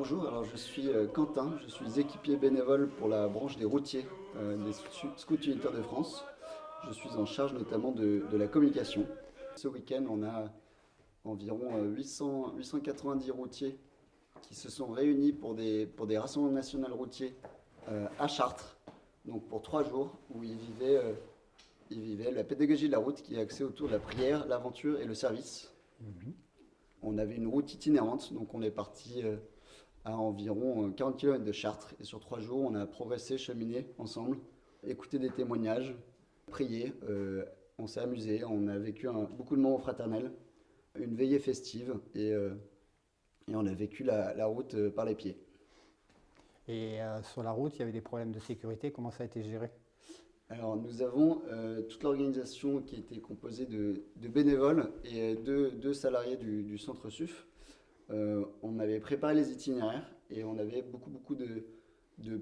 bonjour, alors je suis euh, Quentin, je suis équipier bénévole pour la branche des routiers euh, des Scouts Unitaires de France. Je suis en charge notamment de, la communication. Ce week-end, on a environ 800, euh, 890 routiers qui se sont réunis pour des, pour des rassemblements nationaux routiers à Chartres, donc pour trois jours, où ils vivaient, ils vivaient la pédagogie de la route qui est axée autour de la prière, l'aventure et le service. Mhm. On avait une route itinérante, donc on est parti à environ 40 euh, km de Chartres. Et sur trois jours, on a progressé, cheminé ensemble, écouté des témoignages, prié, euh, on s'est amusé, on a vécu beaucoup de moments fraternels, une veillée festive et, euh, et on a vécu la, route par les pieds. Et sur la route, il y avait des problèmes de sécurité, comment ça a été géré? Alors nous avons toute l'organisation qui était composée de, bénévoles et de, de salariés du, du centre SUF. Euh, on avait préparé les itinéraires et on avait beaucoup, beaucoup de,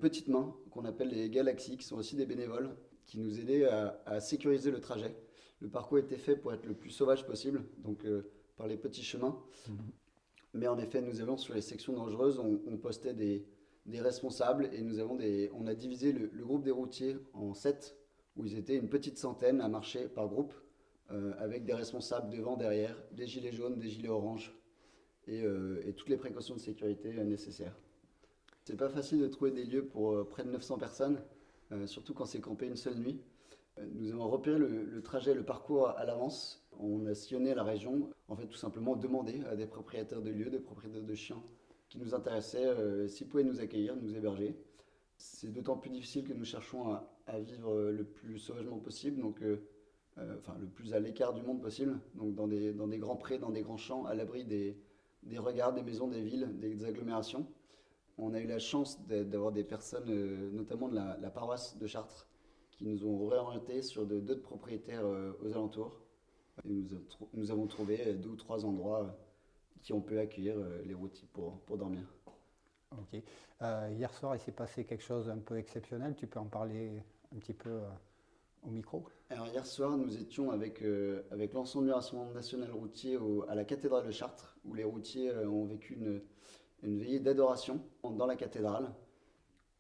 petites mains qu'on appelle les galaxies, qui sont aussi des bénévoles, qui nous aidaient à, sécuriser le trajet. Le parcours était fait pour être le plus sauvage possible, donc euh, par les petits chemins. Mhm. Mais en effet, nous avons sur les sections dangereuses, on, postait des, responsables et nous avons des, on a divisé le, groupe des routiers en sept, où ils étaient une petite centaine à marcher par groupe, euh, avec des responsables devant, derrière, des gilets jaunes, des gilets oranges, euh, et, toutes les précautions de sécurité euh, nécessaires. C'est pas facile de trouver des lieux pour euh, près de 900 personnes, surtout quand c'est campé une seule nuit. Nous avons repéré le, trajet, le parcours à l'avance. On a sillonné la région, en fait tout simplement demandé à des propriétaires de lieux, des propriétaires de chiens qui nous intéressaient, s'ils pouvaient nous accueillir, nous héberger. C'est d'autant plus difficile que nous cherchons à, vivre le plus sauvagement possible, donc enfin le plus à l'écart du monde possible, donc dans des, dans des grands prés, dans des grands champs, à l'abri des, des regards des maisons, des villes, des agglomérations. On a eu la chance d'avoir des personnes, euh, notamment de la, paroisse de Chartres, qui nous ont réorientés sur d'autres propriétaires euh, aux alentours. nous, avons trouvé deux ou trois endroits euh, qui ont pu accueillir les routiers pour, pour dormir. Ok. hier soir, il s'est passé quelque chose d'un peu exceptionnel. Tu peux en parler un petit peu au micro Alors hier soir, nous étions avec, euh, avec l'ensemble du Rassemblement national routier à la cathédrale de Chartres, où les routiers euh, ont vécu une, une veillée d'adoration dans la cathédrale,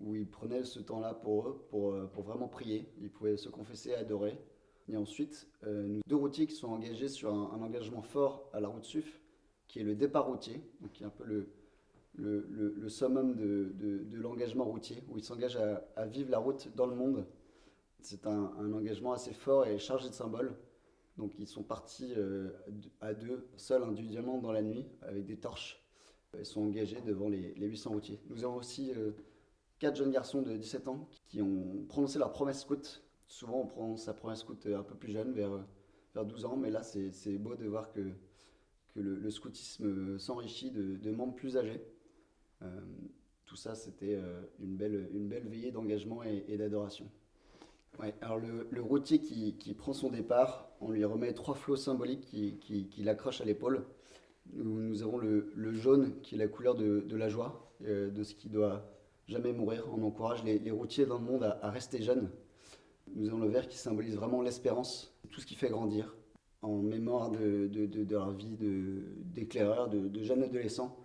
où ils prenaient ce temps-là pour eux, pour, euh, pour, vraiment prier. Ils pouvaient se confesser et adorer. Et ensuite, nous deux routiers qui sont engagés sur un, engagement fort à la route SUF, qui est le départ routier, donc qui est un peu le, le, le, summum de, de, l'engagement routier, où ils s'engagent à vivre la route dans le monde c'est un, engagement assez fort et chargé de symboles. Donc ils sont partis euh, à deux, seuls individuellement dans la nuit, avec des torches. Ils sont engagés devant les, 800 routiers. Nous avons aussi euh, quatre jeunes garçons de 17 ans qui ont prononcé leur promesse scout. Souvent on prononce sa promesse scout un peu plus jeune, vers, vers 12 ans, mais là c'est beau de voir que, le, scoutisme s'enrichit de, membres plus âgés. Euh, tout ça, c'était une belle veillée d'engagement et d'adoration. Alors le, routier qui, prend son départ, on lui remet trois flots symboliques qui, qui, l'accrochent à l'épaule. Nous, avons le, jaune qui est la couleur de, la joie, euh, de ce qui doit jamais mourir. On encourage les, routiers dans le monde à, rester jeunes. Nous avons le vert qui symbolise vraiment l'espérance, tout ce qui fait grandir, en mémoire de, leur vie d'éclaireur, de, jeunes adolescents,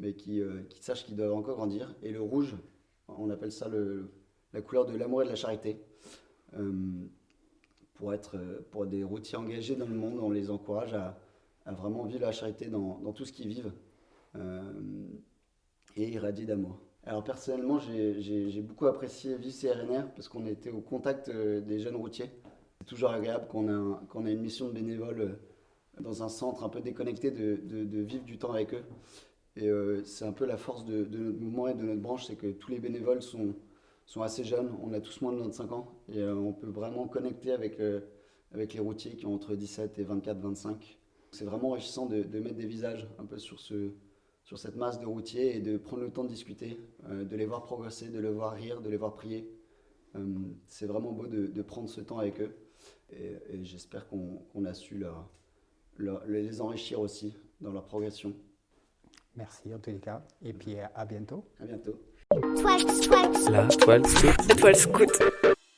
mais qui, euh, sachent qu'ils doivent encore grandir. Et le rouge, on appelle ça la couleur de l'amour et de la charité. Euh, pour, être, pour des routiers engagés dans le monde, on les encourage à, vraiment vivre la charité dans, tout ce qu'ils vivent euh, et irradier d'amour. Alors personnellement, j'ai beaucoup apprécié Vie CRNR parce qu'on était au contact euh, des jeunes routiers. C'est toujours agréable quand on, a, a une mission de bénévole dans un centre un peu déconnecté de, vivre du temps avec eux. Et c'est un peu la force de, notre mouvement et de notre branche, c'est que tous les bénévoles sont, sont assez jeunes, on a tous moins de 25 ans et euh, on peut vraiment connecter avec, euh, avec les routiers qui ont entre 17 et 24-25. C'est vraiment enrichissant de, mettre des visages un peu sur, ce, sur cette masse de routiers et de prendre le temps de discuter, euh, de les voir progresser, de les voir rire, de les voir prier. c'est vraiment beau de, prendre ce temps avec eux et, j'espère qu'on a su leur, les enrichir aussi dans leur progression. Merci en tous les cas et puis à bientôt. À bientôt. La toile scout. La toile scout.